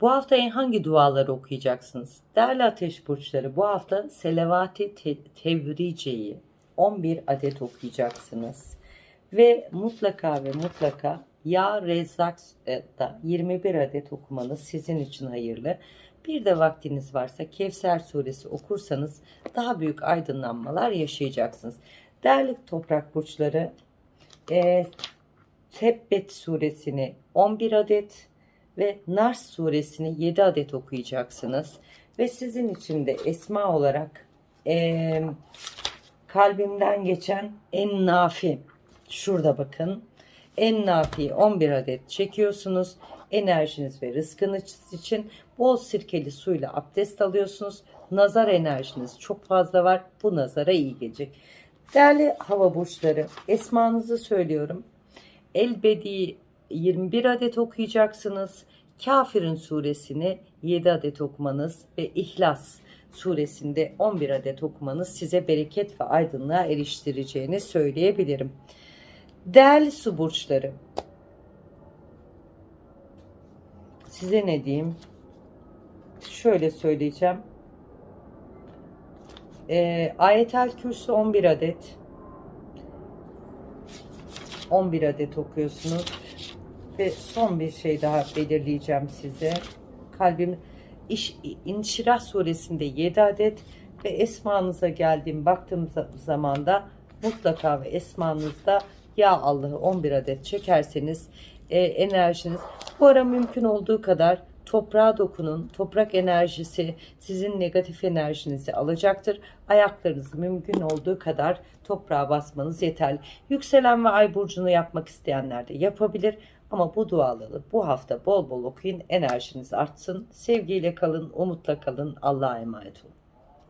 Bu hafta en hangi duaları okuyacaksınız? Değerli ateş burçları bu hafta Selavati Te- Tevrice'yi 11 adet okuyacaksınız. Ve mutlaka ve mutlaka Ya Rezzak da 21 adet okumanız sizin için hayırlı. Bir de vaktiniz varsa Kevser suresi okursanız daha büyük aydınlanmalar yaşayacaksınız. Değerli toprak burçları e, Tebbet suresini 11 adet ve Nars suresini 7 adet okuyacaksınız. Ve sizin için de esma olarak e, kalbimden geçen en nafi şurada bakın. En nafi 11 adet çekiyorsunuz. Enerjiniz ve rızkınız için bol sirkeli suyla abdest alıyorsunuz. Nazar enerjiniz çok fazla var. Bu nazara iyi gelecek. Değerli hava burçları esmanızı söylüyorum. Elbedi 21 adet okuyacaksınız kafirin suresini 7 adet okumanız ve ihlas suresinde 11 adet okumanız size bereket ve aydınlığa eriştireceğini söyleyebilirim. Değerli su burçları, size ne diyeyim? Şöyle söyleyeceğim. Ee, Ayetel Kürsü 11 adet. 11 adet okuyorsunuz. Ve son bir şey daha belirleyeceğim size. Kalbim İş, İnşirah suresinde 7 adet ve esmanıza geldiğim baktığım za- zamanda mutlaka ve esmanızda ya Allah'ı 11 adet çekerseniz e, enerjiniz bu ara mümkün olduğu kadar toprağa dokunun. Toprak enerjisi sizin negatif enerjinizi alacaktır. Ayaklarınızı mümkün olduğu kadar toprağa basmanız yeterli. Yükselen ve ay burcunu yapmak isteyenler de yapabilir. Ama bu duaları bu hafta bol bol okuyun. Enerjiniz artsın. Sevgiyle kalın, umutla kalın. Allah'a emanet olun.